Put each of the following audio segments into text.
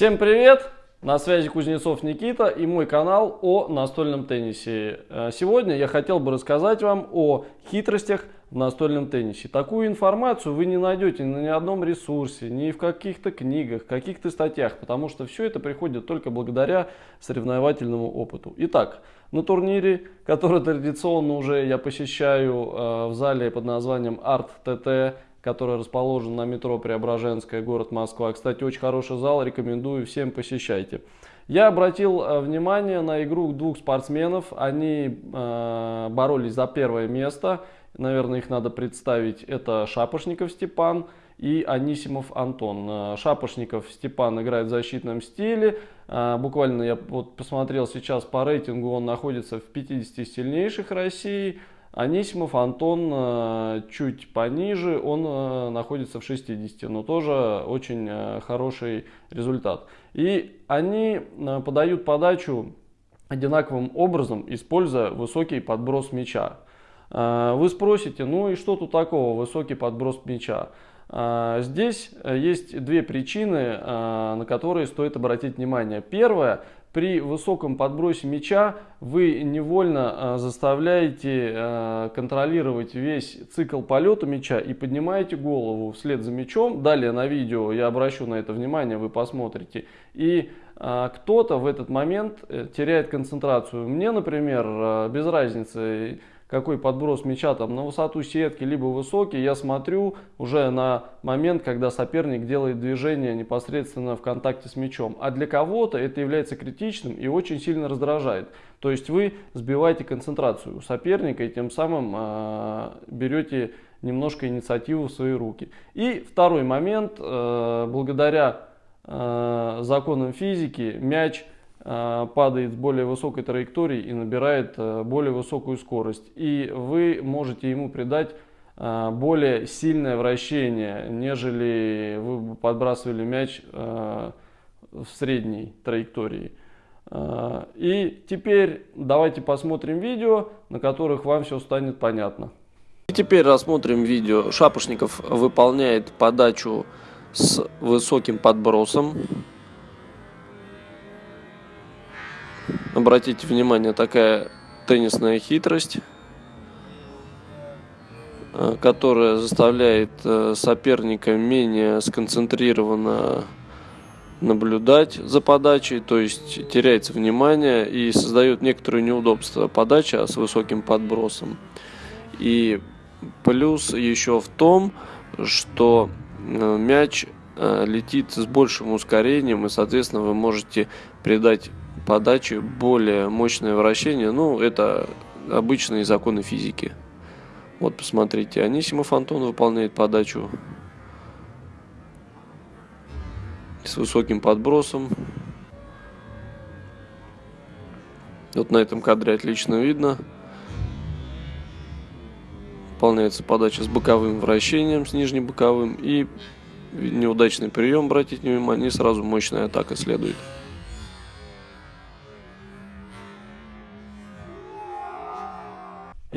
Всем привет! На связи Кузнецов Никита и мой канал о настольном теннисе. Э, сегодня я хотел бы рассказать вам о хитростях в настольном теннисе. Такую информацию вы не найдете ни на одном ресурсе, ни в каких-то книгах, каких-то статьях, потому что все это приходит только благодаря соревновательному опыту. Итак, на турнире, который традиционно уже я посещаю э, в зале под названием Art TT, который расположен на метро Преображенская, город Москва. Кстати, очень хороший зал, рекомендую всем посещайте. Я обратил э, внимание на игру двух спортсменов. Они э, боролись за первое место. Наверное, их надо представить. Это Шапошников Степан и Анисимов Антон. Э, Шапошников Степан играет в защитном стиле. Э, буквально я вот посмотрел сейчас по рейтингу, он находится в 50 сильнейших России. Анисимов Антон э, чуть пониже, он э, находится в 60, но тоже очень э, хороший результат. И они подают подачу одинаковым образом, используя высокий подброс мяча. Вы спросите, ну и что тут такого, высокий подброс мяча? Здесь есть две причины, на которые стоит обратить внимание. Первое, при высоком подбросе мяча вы невольно а, заставляете а, контролировать весь цикл полета мяча и поднимаете голову вслед за мячом. Далее на видео я обращу на это внимание, вы посмотрите. И а, кто-то в этот момент э, теряет концентрацию. Мне, например, без разницы, какой подброс мяча там на высоту сетки, либо высокий, я смотрю уже на момент, когда соперник делает движение непосредственно в контакте с мячом. А для кого-то это является критичным и очень сильно раздражает. То есть вы сбиваете концентрацию у соперника и тем самым э, берете немножко инициативу в свои руки. И второй момент, э, благодаря э, законам физики мяч падает с более высокой траектории и набирает э, более высокую скорость. И вы можете ему придать э, более сильное вращение, нежели вы подбрасывали мяч в средней траектории. И теперь давайте посмотрим видео, на которых вам все станет понятно. И теперь рассмотрим видео. Шапошников выполняет подачу с высоким подбросом. Обратите внимание, такая теннисная хитрость, э, которая заставляет э, соперника менее сконцентрированно наблюдать за подачей, то есть теряется внимание и создает некоторые неудобства подача с высоким подбросом. И плюс еще в том, что э, мяч летит с большим ускорением и соответственно вы можете придать подачи, более мощное вращение. Ну, это обычные законы физики. Вот, посмотрите, Анисимов Антон выполняет подачу с высоким подбросом. Вот на этом кадре отлично видно. Выполняется подача с боковым вращением, с нижним боковым. И неудачный прием, обратите внимание, сразу мощная атака следует.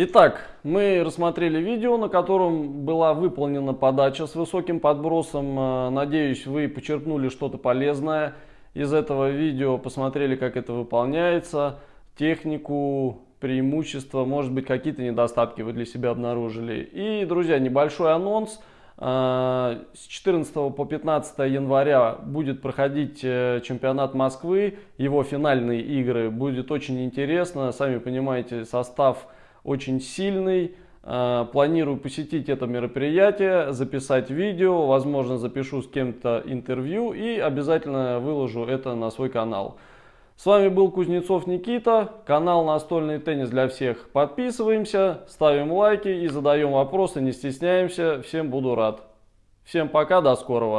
Итак, мы рассмотрели видео, на котором была выполнена подача с высоким подбросом. Э, надеюсь, вы почерпнули что-то полезное из этого видео, посмотрели, как это выполняется, технику, преимущества, может быть, какие-то недостатки вы для себя обнаружили. И, друзья, небольшой анонс. Э, с 14 по 15 января будет проходить э, чемпионат Москвы, его финальные игры. Будет очень интересно, сами понимаете, состав очень сильный. А, планирую посетить это мероприятие, записать видео, возможно запишу с кем-то интервью и обязательно выложу это на свой канал. С вами был Кузнецов Никита, канал Настольный теннис для всех. Подписываемся, ставим лайки и задаем вопросы, не стесняемся. Всем буду рад. Всем пока, до скорого.